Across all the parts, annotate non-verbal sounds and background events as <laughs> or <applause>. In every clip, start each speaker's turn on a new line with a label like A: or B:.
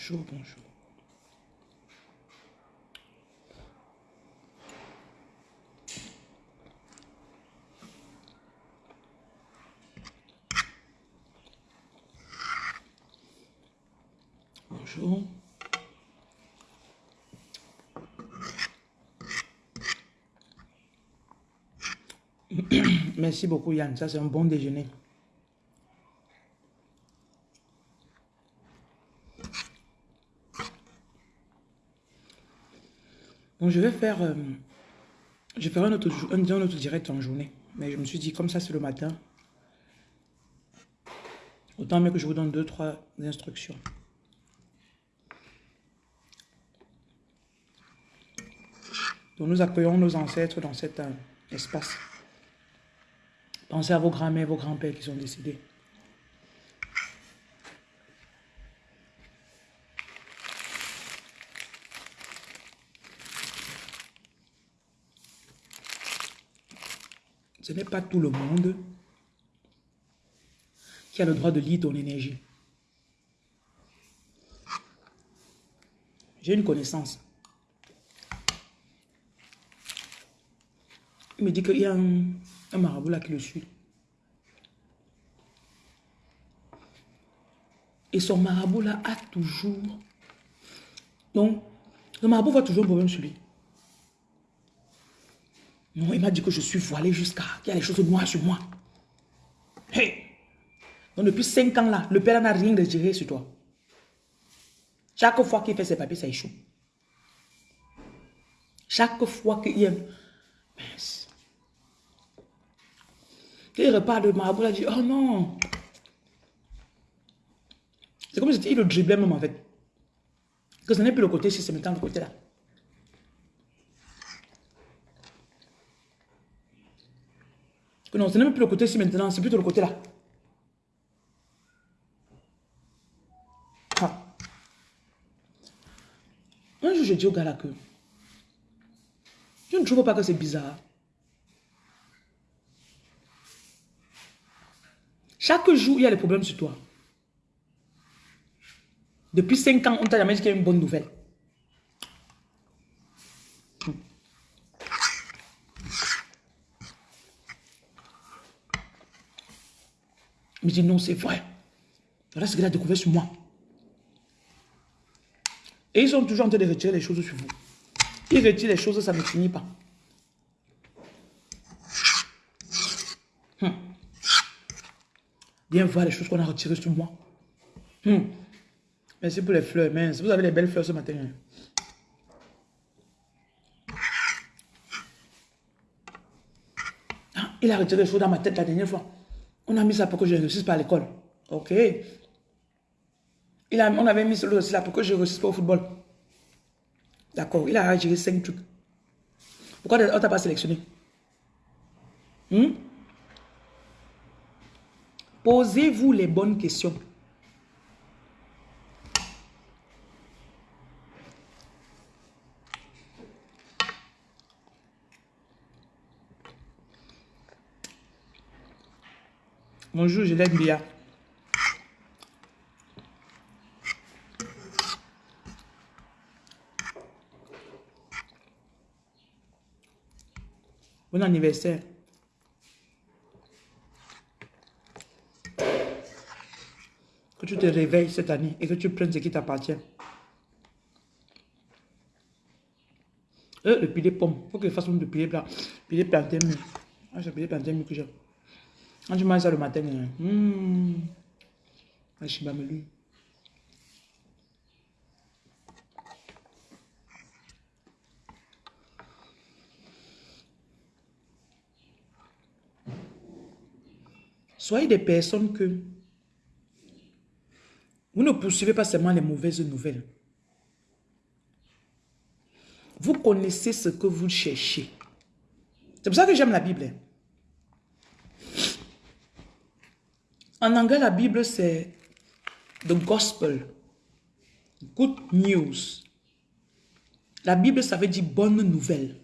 A: Bonjour, bonjour. Bonjour. <clears throat> Merci beaucoup Yann, ça c'est un bon déjeuner. Je vais faire, euh, je un autre, un, un autre direct en journée. Mais je me suis dit, comme ça c'est le matin, autant mieux que je vous donne deux, trois instructions. Donc nous accueillons nos ancêtres dans cet euh, espace. Pensez à vos grands-mères, vos grands-pères qui sont décédés. Ce n'est pas tout le monde qui a le droit de lire ton énergie. J'ai une connaissance. Il me dit qu'il y a un, marabout là qui le suit. Et son marabout là a toujours... Donc, le marabout voit toujours un problème sur lui. Non, il m'a dit que je suis voilé jusqu'à... qu'il y a des choses noires sur moi. Hey! Donc, depuis 5 ans là, le père n'a rien retiré sur toi. Chaque fois qu'il fait ses papiers, ça échoue. Chaque fois qu'il y a... Mince. Il repart de marabout, il a dit, oh non. C'est comme si il le driblait même en fait. Que ce n'est plus le côté si c'est maintenant le côté là. Que non, ce n'est même plus le côté ci maintenant, c'est plutôt le côté là. Ah. Un jour, j'ai dit au gars là que je ne trouve pas que c'est bizarre. Chaque jour, il y a des problèmes sur toi. Depuis 5 ans, on t'a jamais dit qu'il y a une bonne nouvelle. Il me dit non, c'est vrai. Voilà ce qu'il a découvert sur moi. Et ils sont toujours en train de retirer les choses sur vous. Ils retirent les choses, ça ne finit pas. Hum. Viens voir les choses qu'on a retirées sur moi. Hum. Merci pour les fleurs, mince. Vous avez les belles fleurs ce matin. Hein. Ah, il a retiré les choses dans ma tête la dernière fois. On a mis ça pour que je réussisse pas à l'école. Ok. On avait mis aussi là pour que je réussisse pas au football. D'accord. Il a retiré 5 trucs. Pourquoi on t'a pas sélectionné? Hmm? Posez-vous les bonnes questions. Bonjour, je l'aime bien. Bon anniversaire. Que tu te réveilles cette année et que tu prennes ce qui t'appartient. Euh, le pilier pomme. Faut que je fasse un pilier blanc. Pilier plantain. Ah, c'est pilier plantain que j'aime. Quand tu manges ça le matin, hum, pas lui. Soyez des personnes que vous ne poursuivez pas seulement les mauvaises nouvelles. Vous connaissez ce que vous cherchez. C'est pour ça que j'aime la Bible. En anglais, la Bible, c'est the gospel. Good news. La Bible, ça veut dire bonne nouvelle.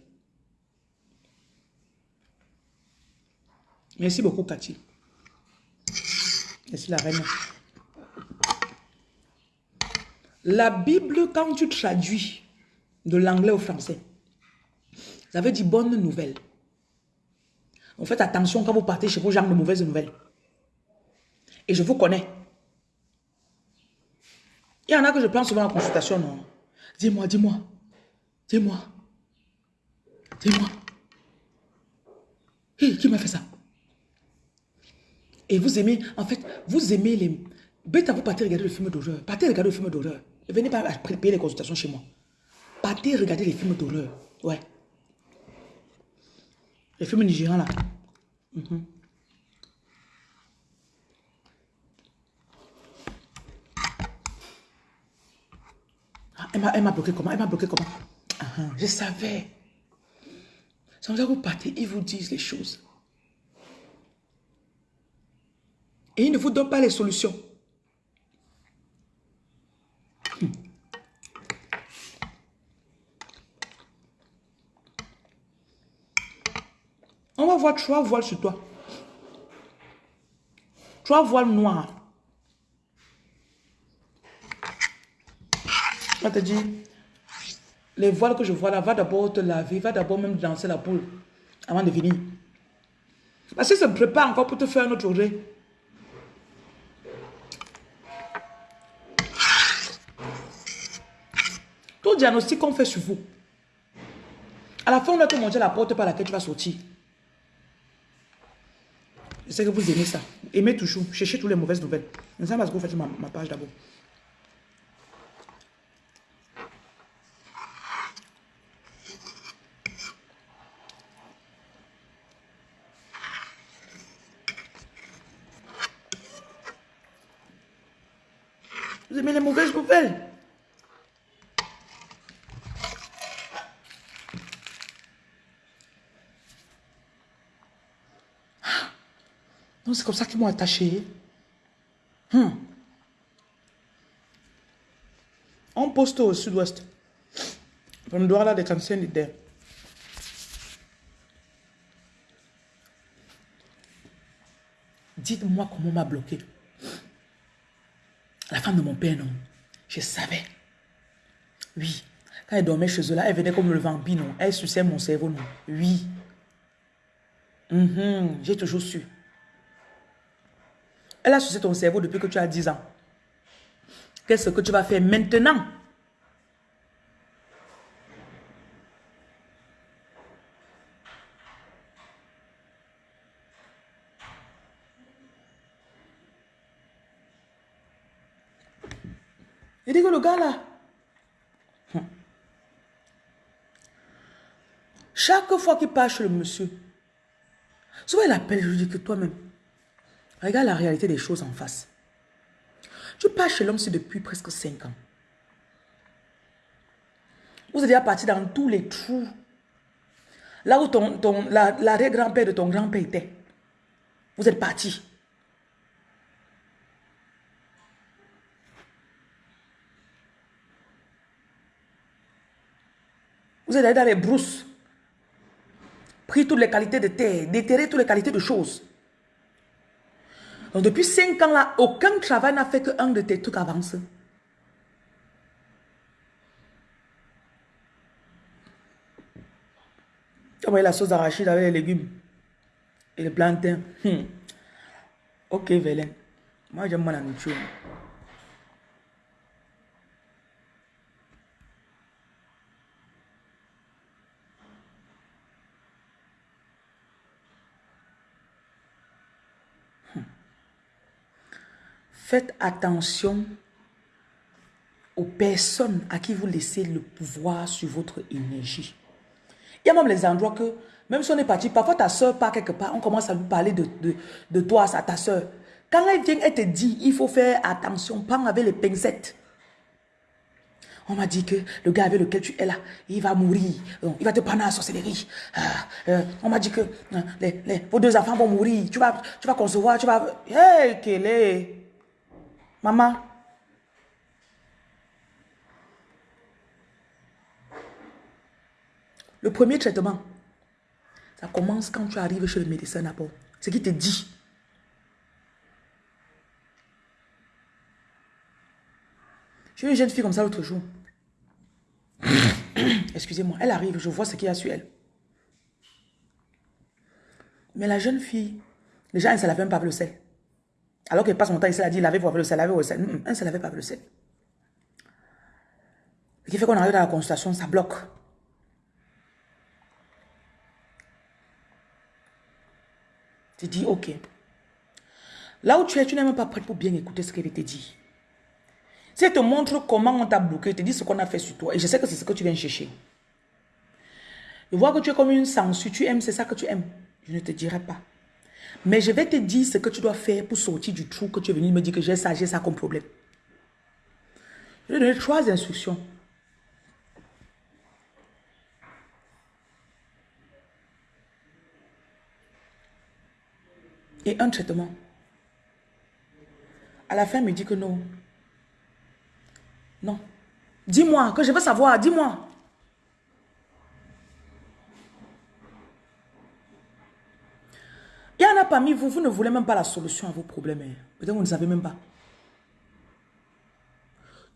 A: Merci beaucoup, Cathy. Merci, la reine. La Bible, quand tu traduis de l'anglais au français, ça veut dire bonne nouvelle. En faites attention quand vous partez chez vos gens de mauvaises nouvelles. Et je vous connais. Il y en a que je prends souvent en consultation, non? Dis-moi, dis-moi. Dis-moi. Dis-moi. Qui m'a fait ça? Et vous aimez, en fait, vous aimez les... Bête à vous partez regarder le film d'horreur. Partez regarder le film d'horreur. Ne venez pas payer les consultations chez moi. Partez regarder les films d'horreur. Ouais. Les films nigérians là. Mhm. Elle m'a bloqué comment? Elle m'a bloqué comment? Je savais. Sans vous partez, ils vous disent les choses. Et ils ne vous donnent pas les solutions. Hmm. On va voir trois voiles sur toi. Trois voiles noirs. Te dit, les voiles que je vois là, va d'abord te laver, va d'abord même danser la poule avant de venir. Parce que ça me prépare encore pour te faire un autre journée. Tout diagnostic qu'on fait sur vous. À la fin, on va te montrer la porte par laquelle tu vas sortir. Je sais que vous aimez ça. Aimez toujours. Cherchez toutes les mauvaises nouvelles. Je sais pas ce que vous faites ma page d'abord. Vous aimez les mauvaises nouvelles Non, c'est comme ça qu'ils m'ont attaché. Hmm. On poste au sud-ouest. On doit là des anciens leaders. Dites-moi comment m'a bloqué. De mon père, non. Je savais. Oui. Quand elle dormait chez eux, là, elle venait comme le vampire, non. Elle suçait mon cerveau, non. Oui. Mhm. J'ai toujours su. Elle a sucé ton cerveau depuis que tu as 10 ans. Qu'est-ce que tu vas faire maintenant? Que le gars là, chaque fois qu'il passe chez le monsieur, souvent il appelle, je lui dis que toi-même, regarde la réalité des choses en face. Tu passes chez l'homme depuis presque 5 ans. Vous êtes déjà parti dans tous les trous. Là où ton, ton, l'arrière-grand-père de ton grand-père était. Vous êtes parti. Vous êtes allé dans les brousses. Pris toutes les qualités de terre, déterré toutes les qualités de choses. Donc depuis 5 ans là, aucun travail n'a fait qu'un de tes trucs avance. As la sauce d'arachide avec les légumes et les plantains. Hmm. Ok, Vélène. Moi, j'aime la nourriture. Faites attention aux personnes à qui vous laissez le pouvoir sur votre énergie. Il y a même les endroits que, même si on est parti, parfois ta soeur part quelque part, on commence à lui parler de, de, toi, à ta soeur. Quand elle vient, elle te dit, il faut faire attention, prends avec les pincettes. On m'a dit que le gars avec lequel tu es là, il va mourir. il va te prendre à la sorcellerie. Ah, euh, on m'a dit que euh, les, vos deux enfants vont mourir. Tu vas, tu vas concevoir, tu vas... Hey, est... Maman. Le premier traitement, ça commence quand tu arrives chez le médecin d'abord. Ce qui te dit. J'ai une jeune fille comme ça l'autre jour. <coughs> Excusez-moi, elle arrive, je vois ce qu'il y a sur elle. Mais la jeune fille, déjà, elle ne se lavait même pas le sel. Alors qu'elle passe son temps ici, elle a dit, lavez-vous avec le sel, lavez-vous avec le sel. elle ne se lavait pas avec le sel. Ce qui fait qu'on arrive à la consultation, ça bloque. Tu dis, ok. Là où tu es, tu n'es même pas prêt pour bien écouter ce qu'elle te dit. Si elle te montre comment on t'a bloqué, te dit ce qu'on a fait sur toi, et je sais que c'est ce que tu viens chercher. Je vois que tu es comme une censure, tu aimes, c'est ça que tu aimes. Je ne te dirai pas. Mais je vais te dire ce que tu dois faire pour sortir du trou que tu es venu me dire que j'ai ça, j'ai ça comme problème. Je vais donner trois instructions. Et un traitement. À la fin, il me dit que non. Non. Dis-moi, que je veux savoir, dis-moi. Il y en a parmi vous, vous ne voulez même pas la solution à vos problèmes. Hein. Peut-être vous ne savez même pas.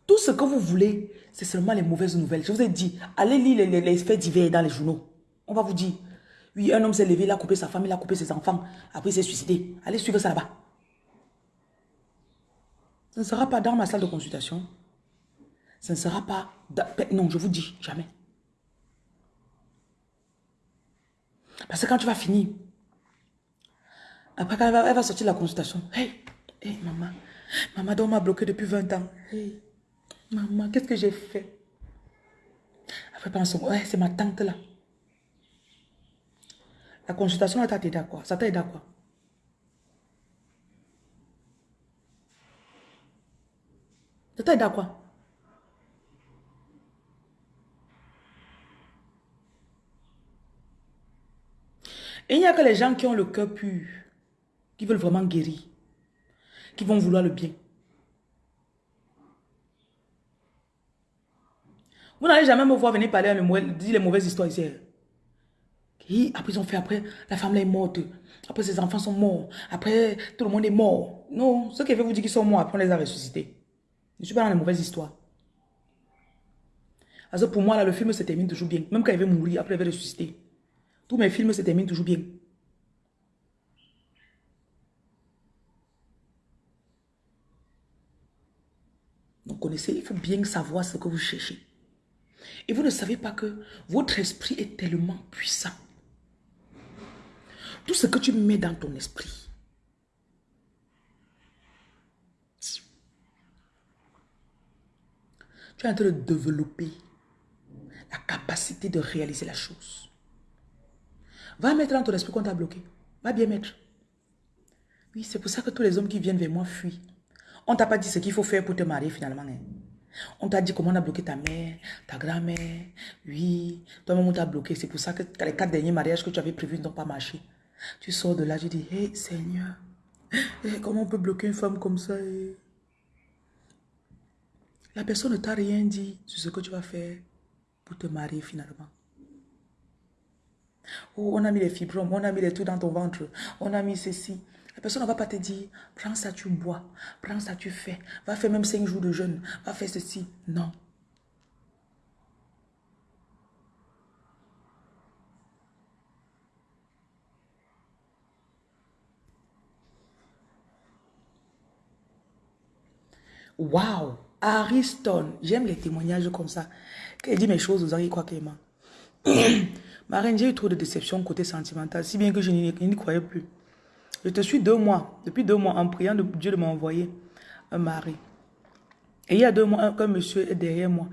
A: Tout ce que vous voulez, c'est seulement les mauvaises nouvelles. Je vous ai dit, allez lire les, faits divers dans les journaux. On va vous dire, oui, un homme s'est levé, il a coupé sa femme, il a coupé ses enfants, après il s'est suicidé. Allez suivre ça là-bas. Ce ne sera pas dans ma salle de consultation. Ce ne sera pas... Non, je vous dis, jamais. Parce que quand tu vas finir, après, quand elle va, sortir la consultation, hey, hey, maman, maman, donc m'a bloqué depuis 20 ans. Hey, maman, qu'est-ce que j'ai fait? Après, pense, ouais, c'est ma tante là. La consultation, elle t'a aidé à quoi? Ça t'a aidé à quoi? Ça t'a aidé à quoi? Il n'y a que les gens qui ont le cœur pur qui veulent vraiment guérir, qui vont vouloir le bien. Vous n'allez jamais me voir venir parler, dire les mauvaises histoires ici. après, ils ont fait après, la femme est morte. Après, ses enfants sont morts. Après, tout le monde est mort. Non, ce qui veut vous dire qu'ils sont morts, après, on les a ressuscités. Je ne suis pas dans les mauvaises histoires. Parce pour moi, là, le film se termine toujours bien. Même quand il veut mourir, après, il va ressusciter. Tous mes films se terminent toujours bien. Connaissez, il faut bien savoir ce que vous cherchez. Et vous ne savez pas que votre esprit est tellement puissant. Tout ce que tu mets dans ton esprit, tu es en train de développer la capacité de réaliser la chose. Va mettre dans ton esprit qu'on t'a bloqué. Va bien mettre. Oui, c'est pour ça que tous les hommes qui viennent vers moi fuient. On t'a pas dit ce qu'il faut faire pour te marier finalement. Hein. On t'a dit comment on a bloqué ta mère, ta grand-mère. Oui, toi-même on t'a bloqué. C'est pour ça que les quatre derniers mariages que tu avais prévus n'ont pas marché. Tu sors de là, tu dis, hé Seigneur, eh, comment on peut bloquer une femme comme ça eh? La personne ne t'a rien dit sur ce que tu vas faire pour te marier finalement. Oh, on a mis les fibromes, on a mis les trucs dans ton ventre, on a mis ceci. Personne ne va pas te dire, prends ça, tu bois, prends ça, tu fais, va faire même cinq jours de jeûne, va faire ceci. Non. Wow, Ariston, j'aime les témoignages comme ça. Il dit mes choses, vous avez quoi qu'il m'a. Ma reine, j'ai eu trop de déception côté sentimental, si bien que je n'y croyais plus. Je te suis deux mois, depuis deux mois, en priant de Dieu de m'envoyer un mari. Et il y a deux mois, un, monsieur est derrière moi.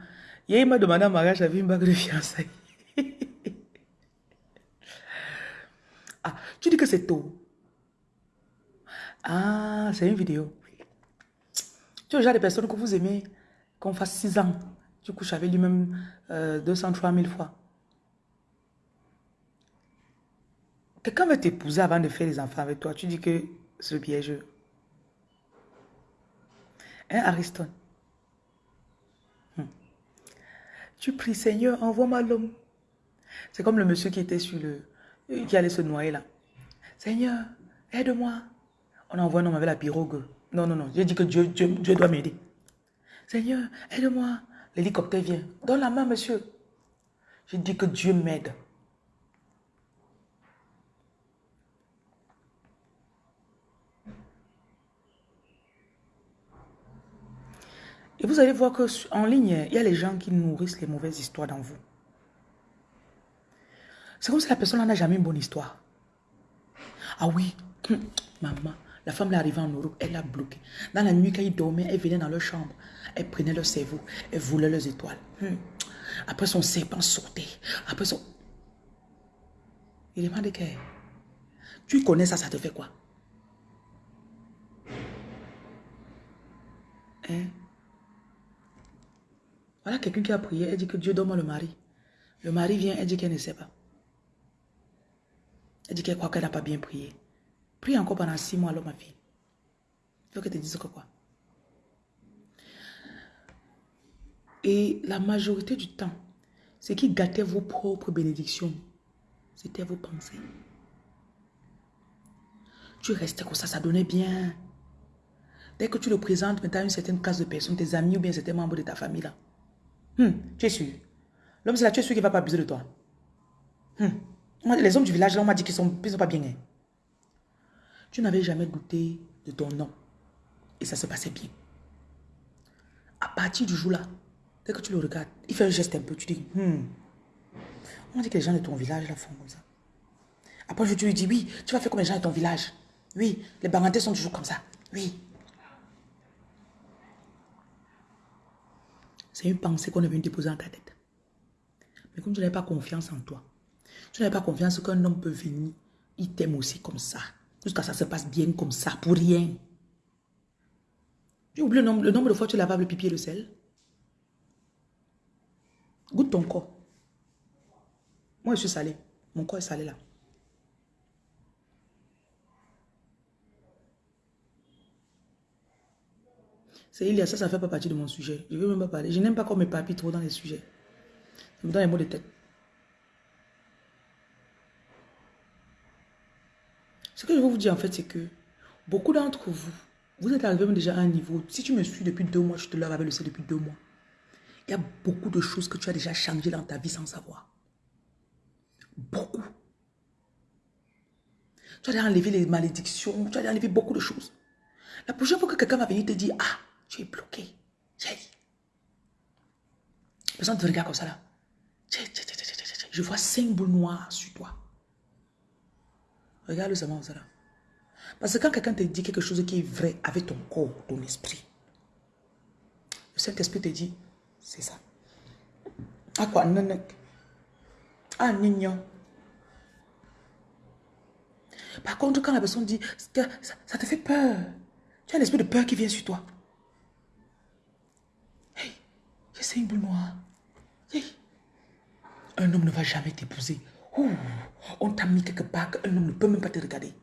A: il m'a demandé un mariage, j'avais une bague de fiançailles. <laughs> ah, tu dis que c'est tôt. Ah, c'est une vidéo. Tu es le genre de personnes que vous aimez qu'on fasse six ans. Tu couches avec lui-même euh, 200, 3000 fois. Quelqu'un veut t'épouser avant de faire les enfants avec toi. Tu dis que c'est piège. Hein, Aristote? Hmm. Tu pries, Seigneur, envoie-moi l'homme. C'est comme le monsieur qui était sur le... qui allait se noyer là. Seigneur, aide-moi. On envoie un homme avec la pirogue. Non, non, non. J'ai dit que Dieu, Dieu, Dieu doit m'aider. Seigneur, aide-moi. L'hélicoptère vient. Donne la main, monsieur. Je dis que Dieu m'aide. Et vous allez voir que en ligne, il y a les gens qui nourrissent les mauvaises histoires dans vous. C'est comme si la personne n'a jamais une bonne histoire. Ah oui, hum, maman, la femme est arrivée en Europe, elle l'a bloqué. Dans la nuit, quand ils dormaient, elle venait dans leur chambre, elle prenait leur cerveau, elle volait leurs étoiles. Hum. Après, son serpent sautait. Après, son... Il demande que... Tu connais ça, ça te fait quoi? Hein? Voilà quelqu'un qui a prié, elle dit que Dieu donne le mari. Le mari vient, elle dit qu'elle ne sait pas. Elle dit qu'elle croit qu'elle n'a pas bien prié. Prie encore pendant six mois, alors ma fille. Il faut que te dise que quoi. Et la majorité du temps, ce qui gâtait vos propres bénédictions, c'était vos pensées. Tu restais comme ça, ça donnait bien. Dès que tu le présentes maintenant à une certaine classe de personnes, tes amis ou bien certains membres de ta famille là, Hmm, tu es sûr? L'homme, c'est là, tu es sûr qu'il ne va pas abuser de toi. Hmm. Les hommes du village, là, on m'a dit qu'ils ne sont, pas bien. Hein. Tu n'avais jamais douté de ton nom. Et ça se passait bien. À partir du jour là, dès que tu le regardes, il fait un geste un peu, tu dis, hmm. On dit que les gens de ton village là font comme ça. Après, je lui dis, oui, tu vas faire comme les gens de ton village. Oui, les barantais sont toujours comme ça. Oui. C'est une pensée qu'on est venu déposer dans ta tête. Mais comme tu n'as pas confiance en toi, tu n'as pas confiance qu'un homme peut venir, il t'aime aussi comme ça. Jusqu'à ça se passe bien comme ça, pour rien. Tu oublies le nombre, le nombre de fois que tu lavables le pipi et le sel. Goûte ton corps. Moi, je suis salé. Mon corps est salé là. C'est il y a ça, ça ne fait pas partie de mon sujet. Je ne veux même pas parler. Je n'aime pas qu'on me papille trop dans les sujets. Ça me donne les mots de tête. Ce que je veux vous dire en fait, c'est que beaucoup d'entre vous, vous êtes arrivés déjà à un niveau. Si tu me suis depuis deux mois, je te lave avec le sel depuis deux mois. Il y a beaucoup de choses que tu as déjà changées dans ta vie sans savoir. Beaucoup. Tu as déjà enlevé les malédictions, tu as déjà enlevé beaucoup de choses. La prochaine fois que quelqu'un va venir te dire, ah, tu es bloqué. Personne te regarde comme ça là. Je vois cinq boules noires sur toi. Regarde seulement ça là. Parce que quand quelqu'un te dit quelque chose qui est vrai avec ton corps, ton esprit, le Saint-Esprit te dit, c'est ça. À quoi? Ah, nignon. Par contre, quand la personne dit, ça, ça te fait peur, tu as l'esprit de peur qui vient sur toi. C'est une boule noire. Un homme ne va jamais t'épouser. On t'a mis quelque part qu'un homme ne peut même pas te regarder.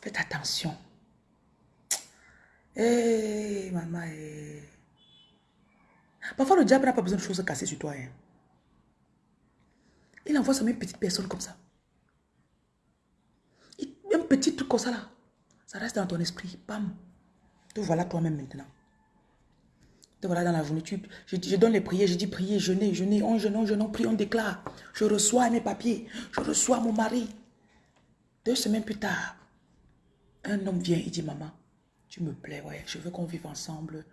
A: Faites attention. Eh, maman. Eh. Parfois, le diable n'a pas besoin de choses cassées sur toi. Hein. Il envoie seulement une petite personne comme ça. Un petit truc comme ça là. Ça reste dans ton esprit. Bam. Te voilà toi-même maintenant voilà, dans la journée, je, donne les prières, je dis prier, jeûner, jeûner, on jeûne, on jeûne, on prie, on déclare. Je reçois mes papiers, je reçois mon mari. Deux semaines plus tard, un homme vient, il dit, maman, tu me plais, ouais, je veux qu'on vive ensemble,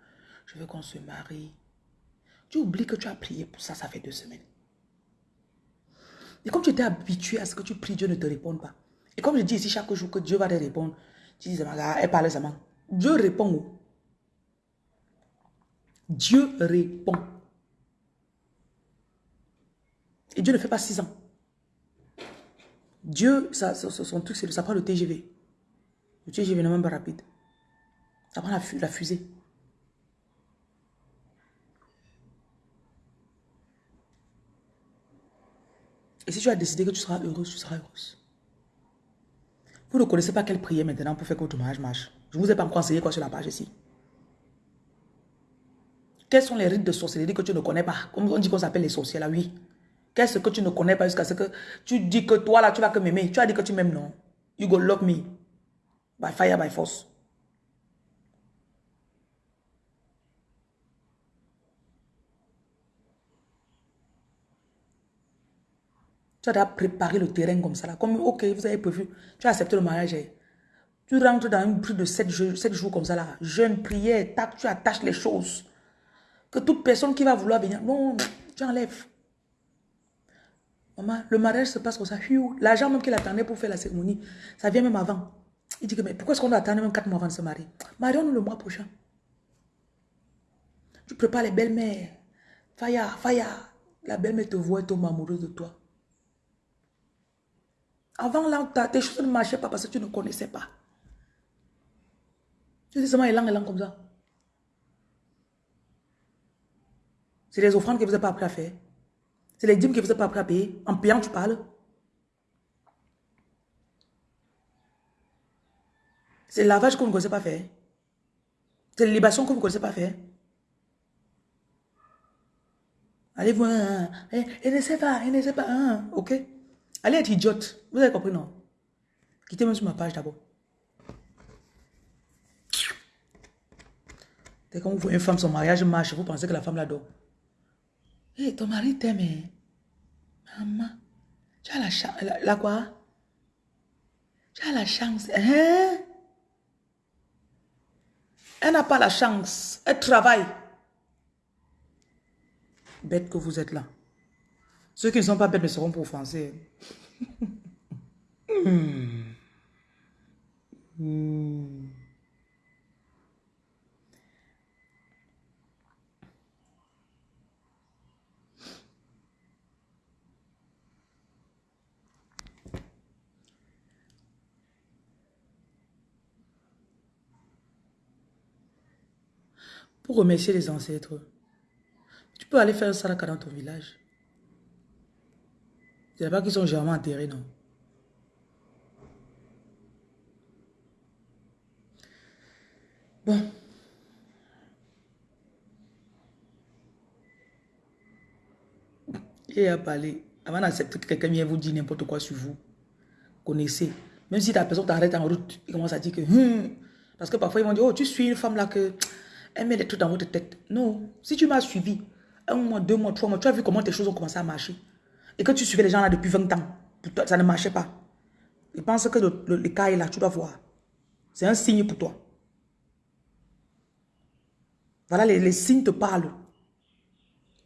A: je veux qu'on se marie. Tu oublies que tu as prié pour ça, ça fait deux semaines. Et comme tu étais habitué à ce que tu pries, Dieu ne te répond pas. Et comme je dis ici chaque jour que Dieu va te répondre, tu dis, elle parle seulement. Dieu répond. Dieu répond. Et Dieu ne fait pas six ans. Dieu, ça, son truc, c'est ça prend le TGV. Le TGV n'est même pas rapide. Ça prend la, fusée. Et si tu as décidé que tu seras heureuse, tu seras heureuse. Vous ne connaissez pas quelle prière maintenant pour faire que votre mariage marche. Je ne vous ai pas encore enseigné quoi sur la page ici. Quels sont les rites de sorcellerie que tu ne connais pas? Comme on dit qu'on s'appelle les sorciers là, oui. Qu'est-ce que tu ne connais pas jusqu'à ce que tu dis que toi là, tu vas que m'aimer. Tu as dit que tu m'aimes, non? You go love me. By fire, by force. Tu as préparé le terrain comme ça là. Comme, ok, vous avez prévu. Tu as accepté le mariage. Eh. Tu rentres dans une prise de 7 jours, jours comme ça là. Jeûne, prière, tac, tu attaches les choses. Que toute personne qui va vouloir venir, non, tu enlèves. Maman, le mariage se passe comme ça. L'argent même qu'il attendait pour faire la cérémonie, ça vient même avant. Il dit que, mais pourquoi est-ce qu'on doit attendre même 4 mois avant de se marier? Marions-nous le mois prochain. Tu prépares les belles-mères. Faya, Faya. La belle-mère te voit et tombe amoureuse de toi. Avant là, tes choses ne marchaient pas parce que tu ne connaissais pas. Tu dis seulement élan, élan comme ça. C'est les offrandes que vous n'avez pas appris à faire. C'est les dîmes que vous n'avez pas appris à payer. En payant, tu parles. C'est le lavage vous ne connaissez pas faire. C'est la libation vous ne connaissez pas faire. Allez voir. Elle ne sait pas, elle ne sait pas. Hein, ok. Allez être idiote. Vous avez compris, non? Quittez-moi sur ma page d'abord. Dès vous voyez une femme, son mariage marche, vous pensez que la femme l'adore. Hé, ton mari t'aime. Hein? Maman, tu as la chance. La, quoi? Tu as la chance. Hein? Elle n'a pas la chance. Elle travaille. Bête que vous êtes là. Ceux qui ne sont pas bêtes ne seront pas offensés. <laughs> Hmm. Hmm. Pour remercier les ancêtres, tu peux aller faire un saraka dans ton village. C'est pas qu'ils sont généralement enterrés, non. Bon. Il a parlé. Avant d'accepter que quelqu'un vienne vous dire n'importe quoi sur vous, connaissez. Même si ta personne t'arrête en route, il commence à dire que... Hum, parce que parfois, ils vont dire, oh, tu suis une femme là que... Elle met des trucs dans votre tête. Non. Si tu m'as suivi, un mois, deux mois, trois mois, tu as vu comment tes choses ont commencé à marcher. Et que tu suivais les gens là depuis 20 ans. Ça ne marchait pas. Ils pensent que le, cas est là, tu dois voir. C'est un signe pour toi. Voilà, les, signes te parlent.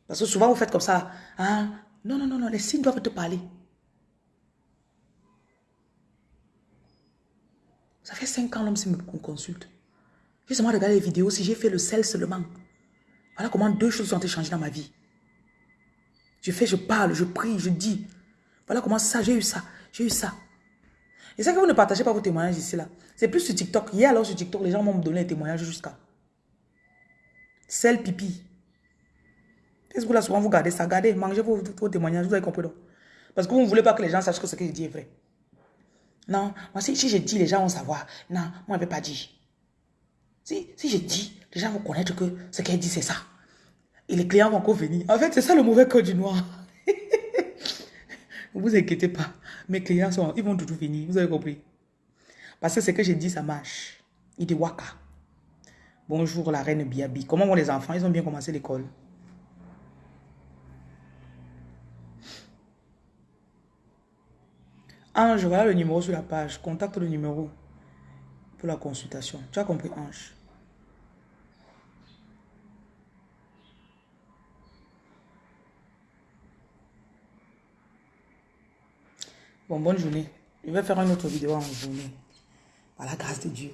A: Parce que souvent, vous faites comme ça. Ah, non, non, non, non, les signes doivent te parler. Ça fait 5 ans, l'homme me consulte. J'ai seulement regardé les vidéos, si j'ai fait le sel seulement. Voilà comment deux choses ont été changées dans ma vie. Je fais, je parle, je prie, je dis. Voilà comment ça, j'ai eu ça, j'ai eu ça. Et ça que vous ne partagez pas vos témoignages ici, là. C'est plus sur TikTok. Hier, alors, sur TikTok, les gens m'ont donné un témoignage jusqu'à. Sel pipi. Vous, là, souvent, vous gardez ça? Gardez, mangez vos, témoignages, vous avez compris? Parce que vous ne voulez pas que les gens sachent que ce que je dis est vrai. Non, moi, si, si je dis, les gens vont savoir. Non, moi, je ne vais pas dire. Si, si je dis, les gens vont connaître que ce qu'elle dit, c'est ça. Et les clients vont encore venir. En fait, c'est ça le mauvais code du noir. <laughs> ne vous inquiétez pas. Mes clients, sont, ils vont toujours venir. Vous avez compris? Parce que ce que j'ai dit, ça marche. Il dit Waka. Bonjour la reine Biabi. Comment vont les enfants? Ils ont bien commencé l'école. Ange, voilà le numéro sur la page. Contacte le numéro pour la consultation. Tu as compris, Ange? Bon, bonne journée. Je vais faire une autre vidéo en journée. Par la grâce de Dieu.